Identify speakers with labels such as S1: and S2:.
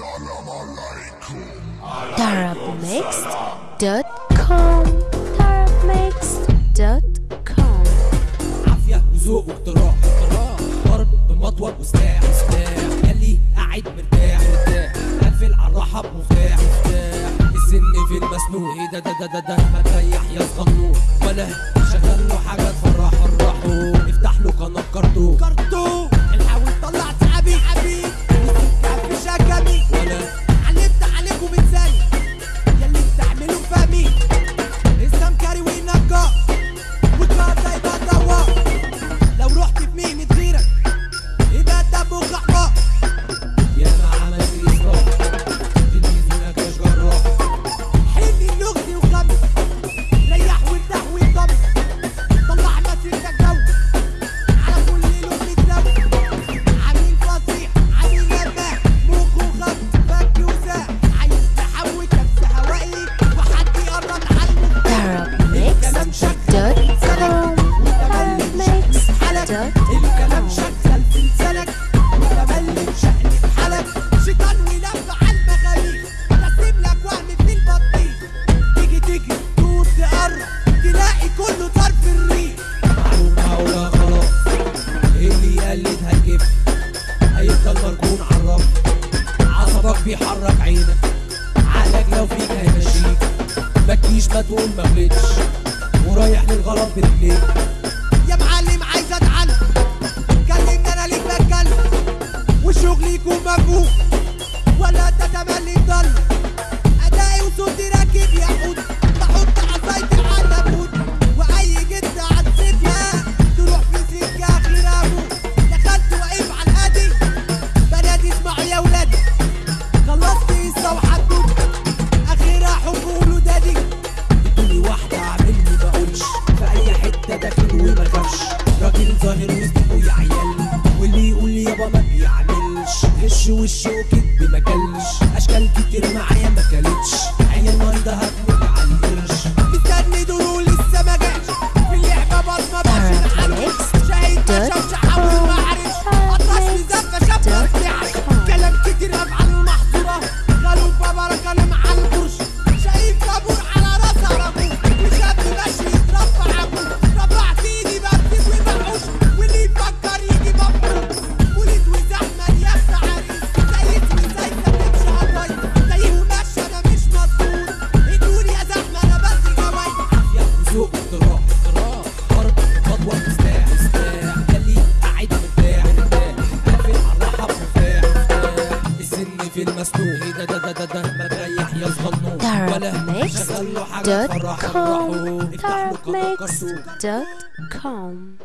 S1: السلام عليكم.
S2: tarabmix.com tarabmix.com
S3: عافية وذوق واقتراح ضرب بمطوة وسلاح سلاح خلي قاعد مرتاح مرتاح. قافل على الراحة بمفتاح السن في المسنون إيه ده ده ده ده ده ما تريح يا صغنون ولا شغل له حاجة تفرحه بيحرك عينك. عقلك لو فيك هيمشيك ما تجيش ما تقول ما ورايح للغلط برجليك يا معلم ده داخل وما خافش راجل ظاهر وسطكوا يا عيال. واللي يقول يابا ما بيعملش. غش وش وكدب ما كلش. أشكال كتير معايا ما كلتش. عيال مريضه هتموت على القرش مستني دور لسه ما جاتش في المسلوق دا دا دا دا دا مريح يا صغنون ولا شغل له حاجة
S2: تفرحه
S3: روحه افتح له
S2: كوم